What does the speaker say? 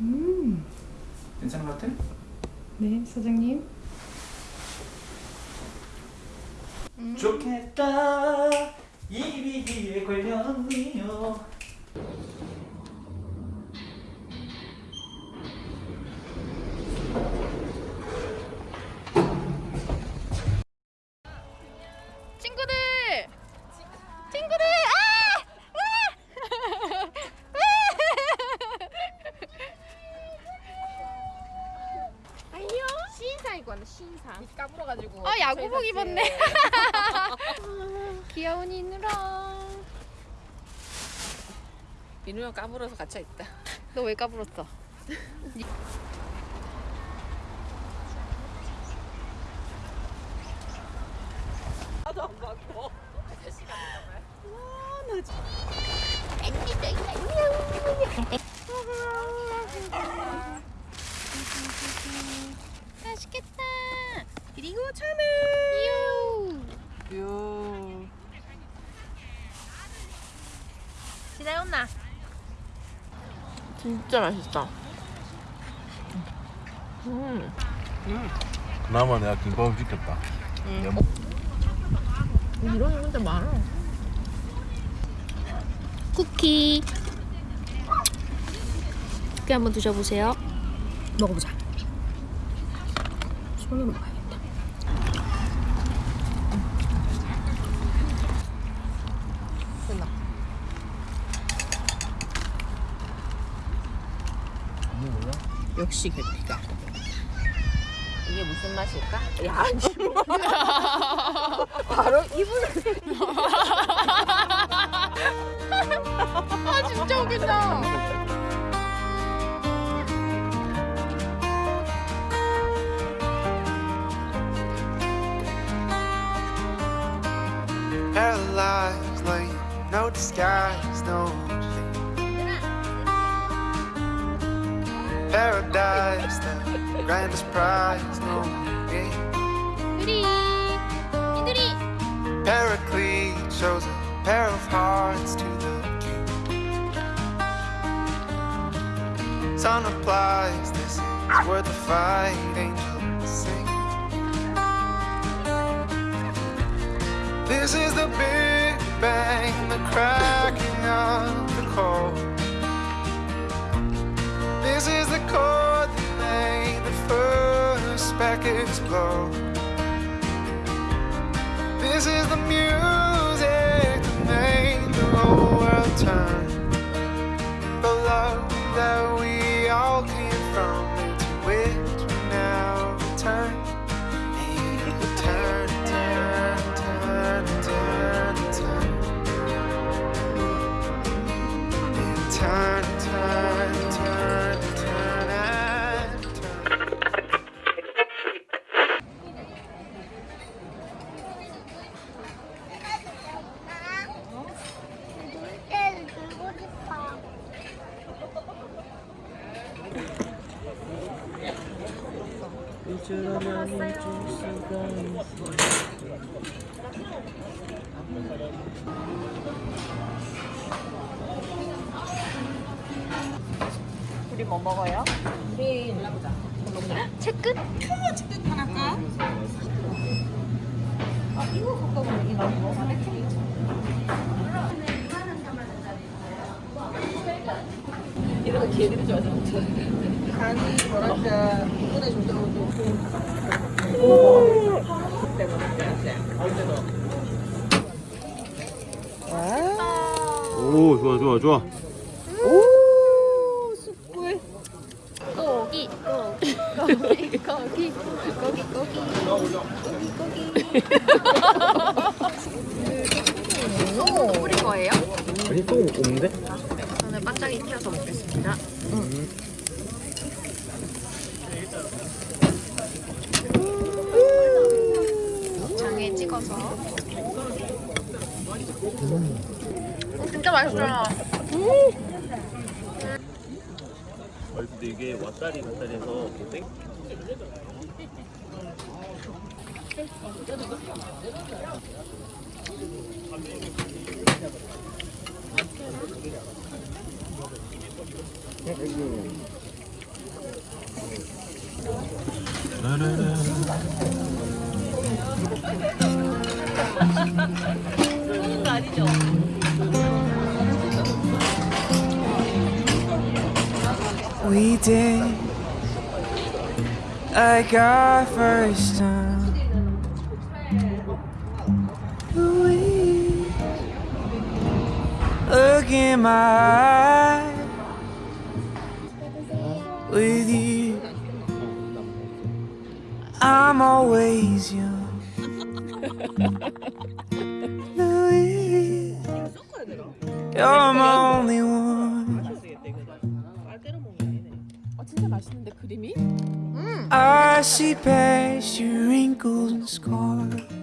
음. 괜찮은 것 같아? 네, 사장님. 음. 좋겠다 입이 귀에 걸렸네요 친구들 신사. 밑 까불어가지고. 아, 야구복 입었네. 귀여운 이누랑. 민우 형 까불어서 갇혀 있다. 너 왜 까불었어? 나도 안 받고. 맛있겠다. 그리고 참을. 이유. 요. 지나온나. 진짜 맛있다. 음. 그나마 내가 김밥을 지켰다. 음. 이런 문제 많아. 쿠키. 쿠키 한번 드셔보세요. 먹어보자. 손으로 먹어야겠다. 끝나. 역시 계피가. 이게 무슨 맛일까? 야, 지금 바로 입을 아 진짜 웃긴다. Paralyzed, like no disguise, no shame. paradise, the grandest prize, no me. Paraclete shows a pair of hearts to the king. Son replies, this is worth the fight, angels sing. This is the Big Bang, the cracking of the cold. Speck explode. This is the music that made the whole world turn. The love that 우리 뭐 먹어요? 우리 골라보자. 채끝? 아, 이거 갖다 보면 이거 뭐 이런 거 개들이 좋아하지 못해. 간이 뭐랄까 이번에 좀 들어오고 오, 좋아, 좋아, 좋아. 오 숯불 고기 고기 고기 고기 고기 고기 고기 뿌린 거예요? 아니, 또 없는데? 튀어서 먹겠습니다. 장에 찍어서. 음, 진짜 맛있어요. 근데 이게 왔다리 갔다리 해서 땡 죽는 거 아니죠? We did like our first time. We look in my eyes with you. I'm always young. You're my only one. I see past your wrinkles and scars.